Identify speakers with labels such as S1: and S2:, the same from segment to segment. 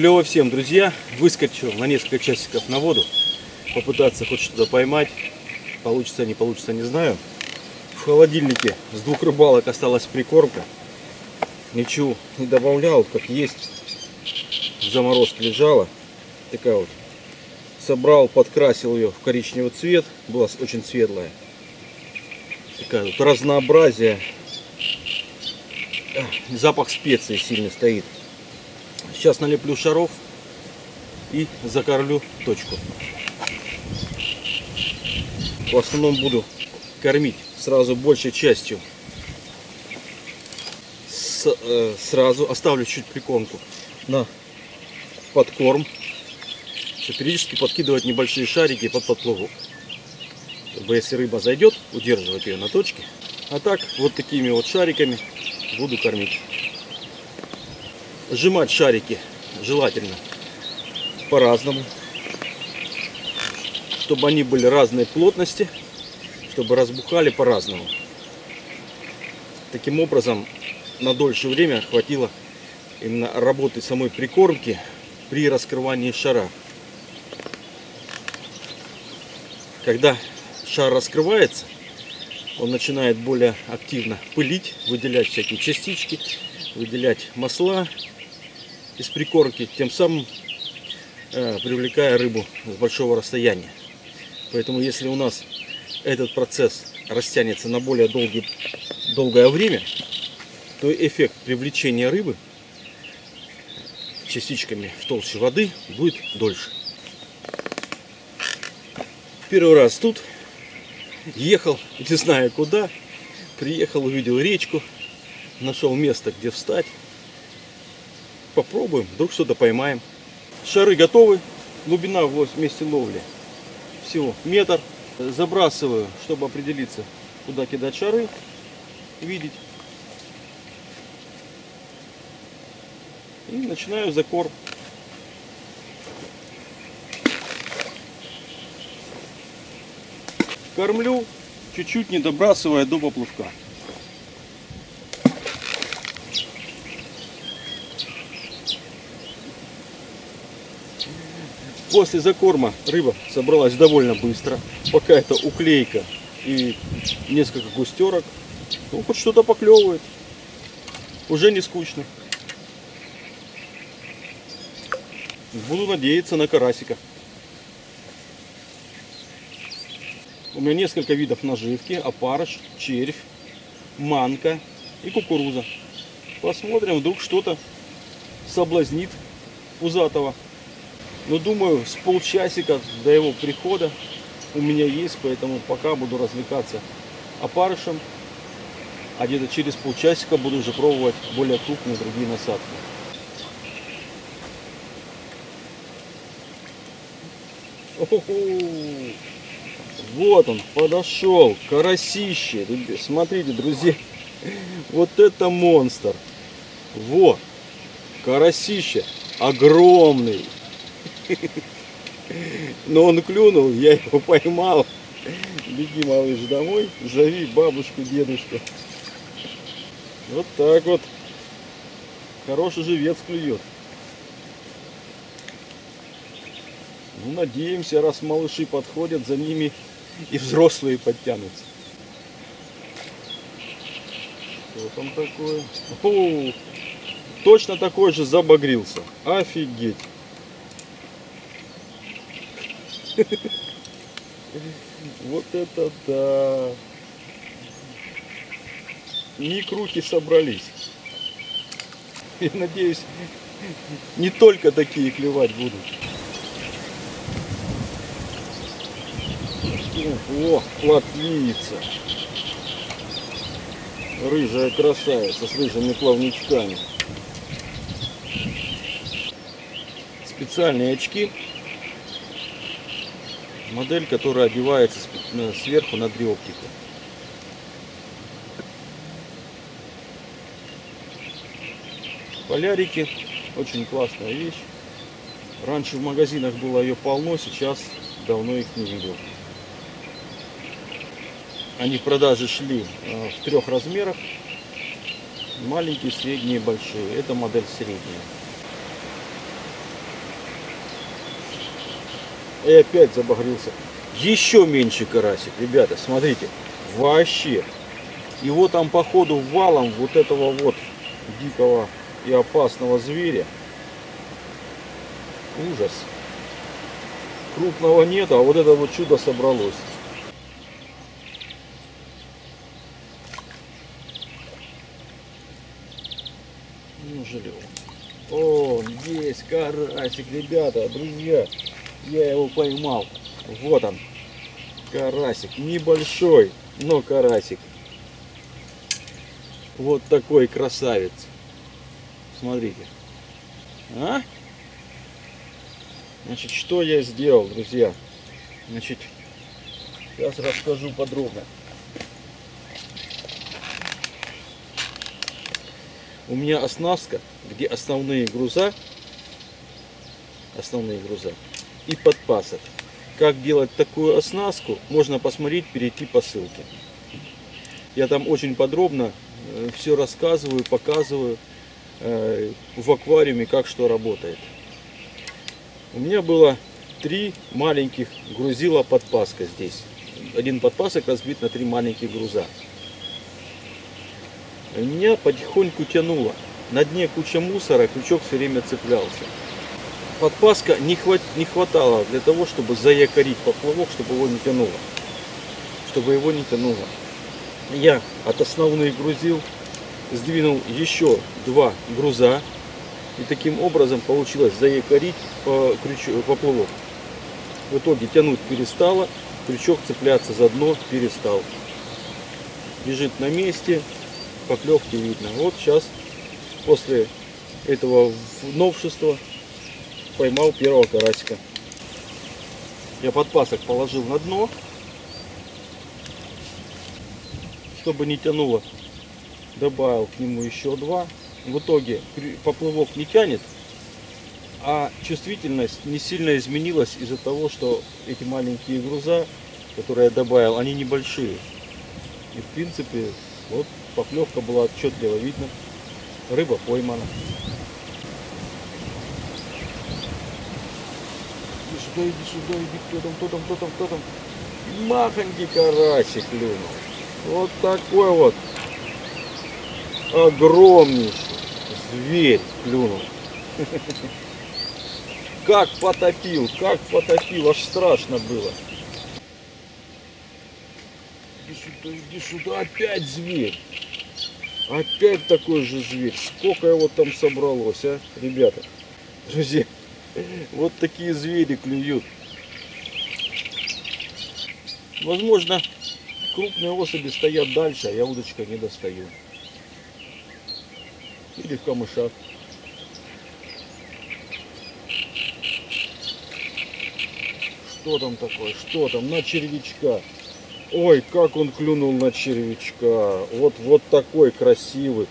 S1: Клево всем, друзья. Выскочил на несколько часиков на воду. Попытаться хоть что-то поймать. Получится, не получится, не знаю. В холодильнике с двух рыбалок осталась прикормка. Ничего не добавлял, как есть. В заморозке лежала. Такая вот. Собрал, подкрасил ее в коричневый цвет. Была очень светлая. Такая вот разнообразие. Запах специй сильно стоит. Сейчас налеплю шаров и закормлю точку. В основном буду кормить сразу большей частью. С, э, сразу оставлю чуть прикормку на подкорм. Периодически подкидывать небольшие шарики под подплавок. Чтобы если рыба зайдет, удерживать ее на точке. А так вот такими вот шариками буду кормить сжимать шарики желательно по-разному, чтобы они были разной плотности, чтобы разбухали по-разному. Таким образом, на дольшее время хватило именно работы самой прикормки при раскрывании шара. Когда шар раскрывается, он начинает более активно пылить, выделять всякие частички, выделять масла, из прикормки, тем самым э, привлекая рыбу с большого расстояния. Поэтому если у нас этот процесс растянется на более долгий, долгое время, то эффект привлечения рыбы частичками в толще воды будет дольше. Первый раз тут ехал, не знаю куда, приехал, увидел речку, нашел место, где встать попробуем, вдруг что-то поймаем. Шары готовы, глубина в месте ловли всего метр. Забрасываю, чтобы определиться, куда кидать шары, видеть. И начинаю закорм. Кормлю, чуть-чуть не добрасывая до поплавка. После закорма рыба собралась довольно быстро. Пока это уклейка и несколько густерок. Ну, хоть что-то поклевывает. Уже не скучно. Буду надеяться на карасика. У меня несколько видов наживки. Опарыш, червь, манка и кукуруза. Посмотрим, вдруг что-то соблазнит пузатого. Но ну, думаю, с полчасика до его прихода у меня есть, поэтому пока буду развлекаться опарышем. А где-то через полчасика буду уже пробовать более крупные другие насадки. Вот он, подошел, карасище. Смотрите, друзья, вот это монстр. Вот, карасище огромный. Но он клюнул, я его поймал. Беги, малыш, домой, зови бабушку, дедушку. Вот так вот. Хороший живец клюет. Ну, надеемся, раз малыши подходят, за ними и взрослые подтянутся. Что там такое? О, точно такой же забагрился. Офигеть. Вот это да! Микруки собрались. Я надеюсь, не только такие клевать будут. О, плотвица. Рыжая красавица с рыжими плавничками. Специальные очки модель, которая одевается сверху на дриоптику. Полярики, очень классная вещь. Раньше в магазинах было ее полно, сейчас давно их не видел. Они в продаже шли э, в трех размерах. Маленькие, средние, большие. Это модель средняя. И опять забагрился. Еще меньше карасик, ребята, смотрите. Вообще. Его там по ходу валом вот этого вот дикого и опасного зверя. Ужас. Крупного нет, а вот это вот чудо собралось. Ну, жалел. О, есть карасик, ребята, друзья. Я его поймал. Вот он. Карасик. Небольшой, но карасик. Вот такой красавец. Смотрите. А? Значит, что я сделал, друзья? Значит, сейчас расскажу подробно. У меня оснастка, где основные груза, основные груза и подпасок. Как делать такую оснастку, можно посмотреть, перейти по ссылке. Я там очень подробно все рассказываю, показываю э, в аквариуме, как что работает. У меня было три маленьких грузила подпаска здесь. Один подпасок разбит на три маленьких груза. Меня потихоньку тянуло. На дне куча мусора, крючок все время цеплялся. Подпаска не, хват, не хватало для того, чтобы заякорить поплавок, чтобы его не тянуло. Чтобы его не тянуло. Я от основных грузил сдвинул еще два груза. И таким образом получилось заякорить по поплавок. В итоге тянуть перестало, крючок цепляться за дно перестал. Лежит на месте, поклевки видно. Вот сейчас после этого новшества поймал первого карасика. Я подпасок положил на дно, чтобы не тянуло. Добавил к нему еще два. В итоге поплавок не тянет, а чувствительность не сильно изменилась из-за того, что эти маленькие груза, которые я добавил, они небольшие. И в принципе, вот поклевка была отчетливо видно. Рыба поймана. Иди сюда, иди сюда, иди, кто там, кто там, кто там, кто там. Махонький карасик клюнул. Вот такой вот огромнейший зверь клюнул. Как потопил, как потопил, аж страшно было. Иди сюда, иди сюда, опять зверь. Опять такой же зверь. Сколько его там собралось, а, ребята? Друзья, вот такие звери клюют. Возможно, крупные особи стоят дальше, а я удочкой не достаю. Или в камышах. Что там такое? Что там? На червячка. Ой, как он клюнул на червячка. Вот, вот такой красивый,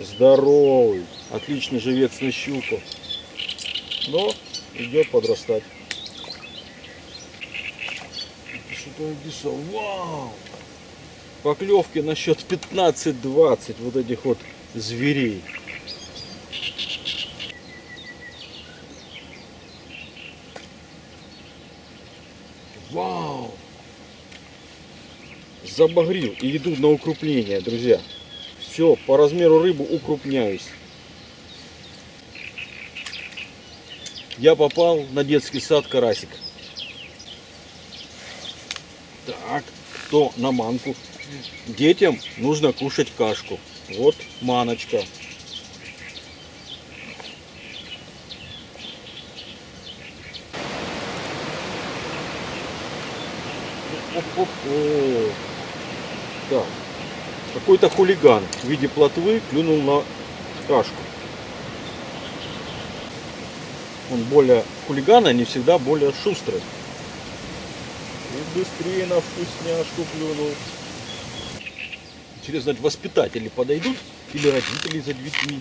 S1: здоровый. Отличный живец на щуку. Но идет подрастать. Что-то дешево. Вау! Поклевки на счет 15-20 вот этих вот зверей. Вау! Забагрил и иду на укрупление, друзья. Все, по размеру рыбы укрупняюсь. Я попал на детский сад карасик. Так, кто на манку? Детям нужно кушать кашку. Вот маночка. Так. Какой-то хулиган в виде плотвы клюнул на кашку. Он более хулигана не всегда более шустрый. И быстрее на вкусняшку клюнул. Интересно, воспитатели подойдут или родители за детьми?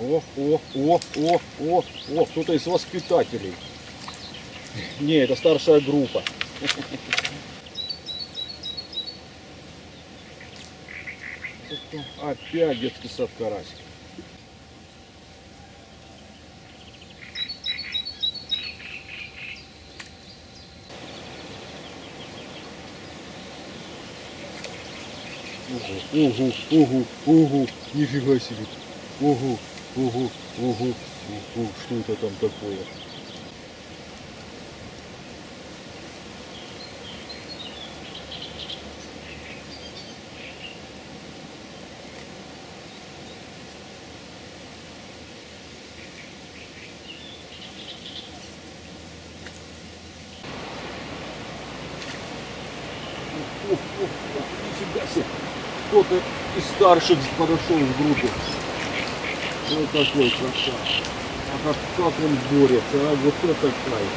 S1: О, о, о, о, о, о, кто-то из воспитателей. Не, это старшая группа. Опять детский сад карась. Ого, ого, ого, ого, нифига себе. Ого, ого, ого, ого, что это там такое? Нифига себе. Кто-то из старших подошел в группе. Вот такой красавчик. А как, он борется, а вот это кайф.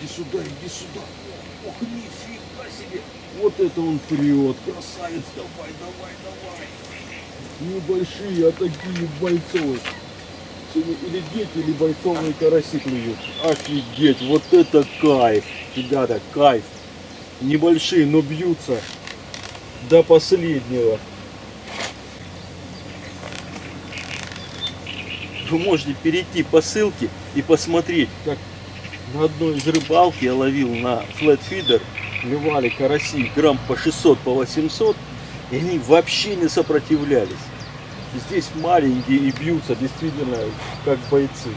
S1: Иди сюда, иди сюда. Ох, нифига себе. Вот это он прет. Красавец, давай, давай, давай. Небольшие, а такие бойцовые. Сегодня или дети, или бойцовые караси клюют. Офигеть, вот это кайф. Ребята, кайф. Небольшие, но бьются до последнего. Вы можете перейти по ссылке и посмотреть, как на одной из рыбалки я ловил на флетфидер, клевали караси грамм по 600, по 800, и они вообще не сопротивлялись. Здесь маленькие и бьются действительно как бойцы.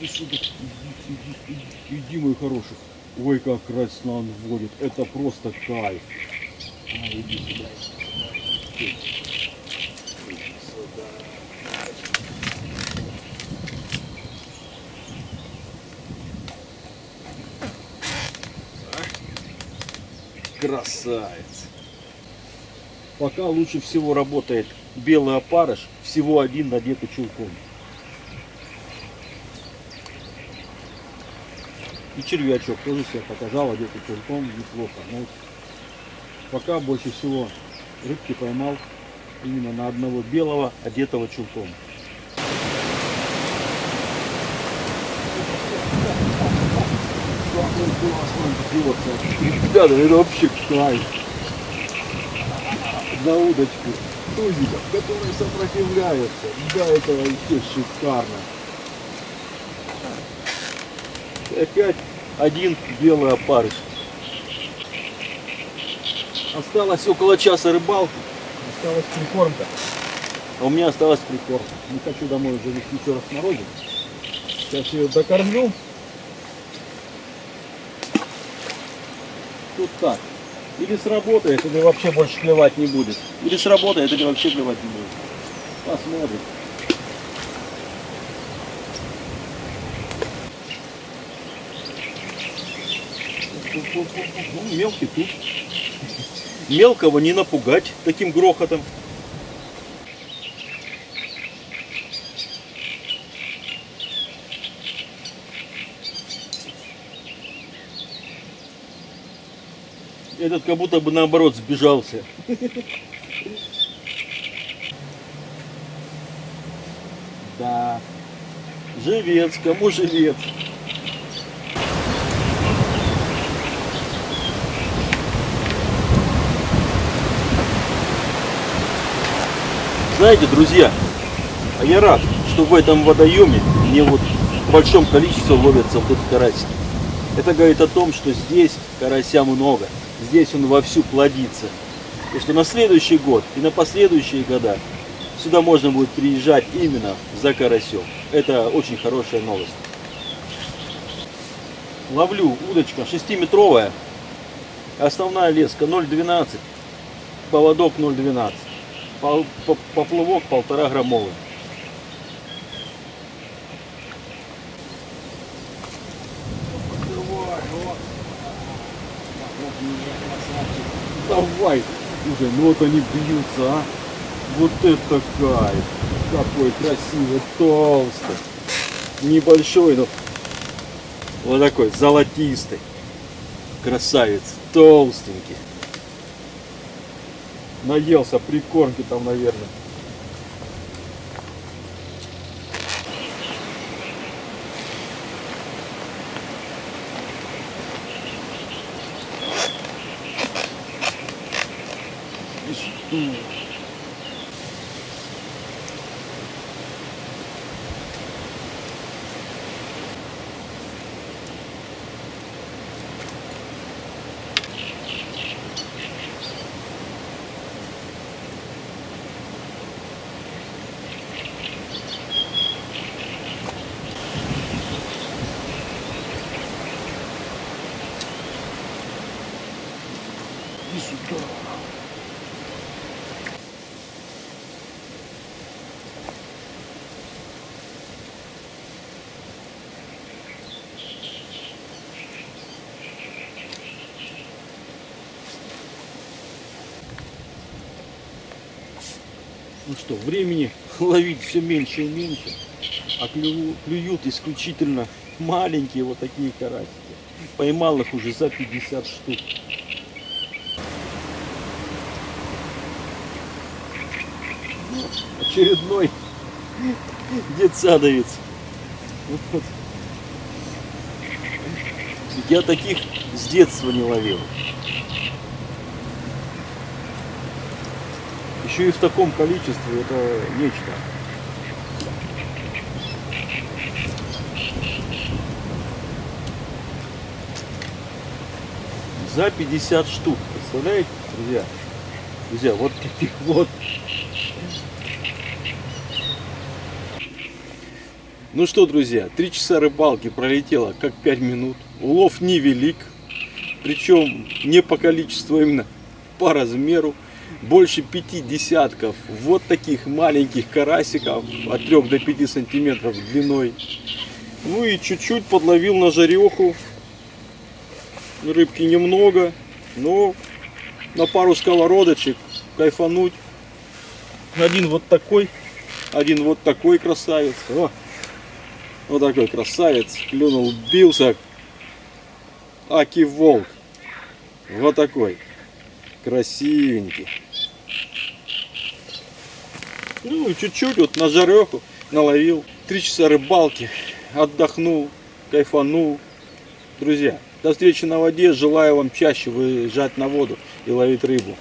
S1: Иди сюда, иди, иди, иди, иди, мой хороший. Ой, как красно он вводит. Это просто кайф. А, иди сюда. Иди сюда. Красавец. Пока лучше всего работает белый опарыш, всего один надетый чулком. И червячок тоже себя показал, одетый чулком, неплохо. Но вот пока больше всего рыбки поймал именно на одного белого, одетого чулком. Ребята, это вообще кайф на удочку тузиков, которые сопротивляются. Да, это вообще шикарно. И опять один белый опарыш. Осталось около часа рыбалки. Осталась прикормка. А у меня осталась прикормка. Не хочу домой уже вести еще раз на родину. Сейчас ее докормлю. Тут так. Или сработает, или вообще больше клевать не будет. Или сработает, или вообще клевать не будет. Посмотрим. Ну, мелкий тут. Мелкого не напугать таким грохотом. Этот как будто бы наоборот сбежался. Да. Живец, кому живец? Знаете, друзья, а я рад, что в этом водоеме не вот в большом количестве ловятся вот эти карасики. Это говорит о том, что здесь карася много, здесь он вовсю плодится. И что на следующий год и на последующие года сюда можно будет приезжать именно за карасем. Это очень хорошая новость. Ловлю удочка 6-метровая, основная леска 0,12, поводок 0,12, поплавок полтора граммовый. Давай уже, ну вот они бьются, а. Вот это кайф. Какой красивый, толстый. Небольшой, но вот такой золотистый. Красавец, толстенький. Наелся прикормки там, наверное. И что? Иди сюда. Ну что, времени ловить все меньше и меньше, а клюю- клюют исключительно маленькие вот такие карасики. Поймал их уже за 50 штук. очередной детсадовец. Вот. Я таких с детства не ловил. Еще и в таком количестве это нечто. За 50 штук, представляете, друзья? Друзья, вот таких вот Ну что, друзья, три часа рыбалки пролетело как 5 минут. Улов невелик, причем не по количеству, а именно по размеру. Больше пяти десятков вот таких маленьких карасиков от 3 до 5 сантиметров длиной. Ну и чуть-чуть подловил на жареху. Рыбки немного, но на пару сковородочек кайфануть. Один вот такой, один вот такой красавец. О, вот такой красавец. Клюнул, бился. Аки волк. Вот такой. Красивенький. Ну чуть-чуть вот на жареху наловил. Три часа рыбалки. Отдохнул, кайфанул. Друзья, до встречи на воде. Желаю вам чаще выезжать на воду и ловить рыбу.